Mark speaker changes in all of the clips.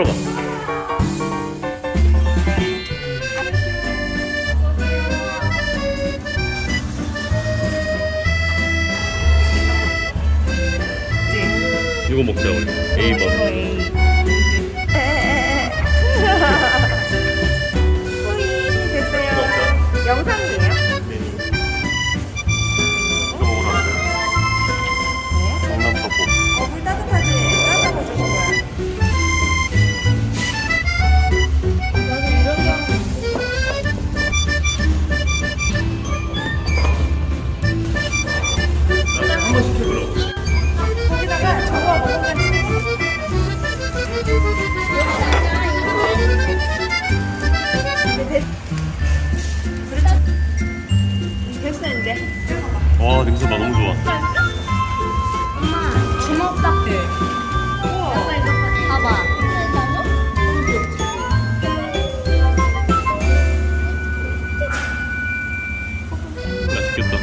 Speaker 1: 들어가. 이거 먹자 우리.
Speaker 2: 뿌 어 이제.
Speaker 1: 와 냄새 봐 너무 좋아.
Speaker 3: 엄마 주먹 이거 봐봐.
Speaker 1: 맛있겠다.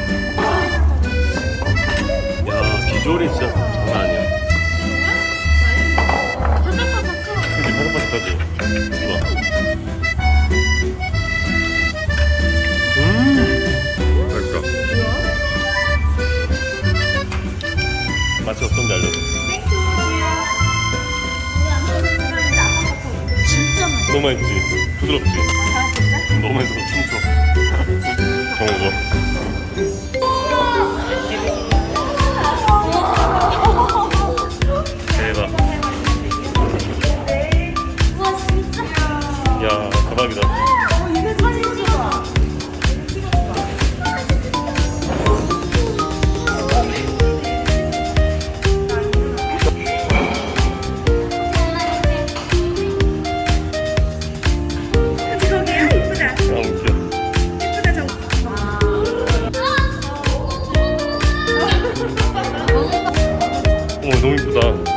Speaker 1: 야 비주얼이 진짜 너무 맛있지? 부드럽지? 너무 맛있어 춤춰. 정우고. 어 너무 이쁘다.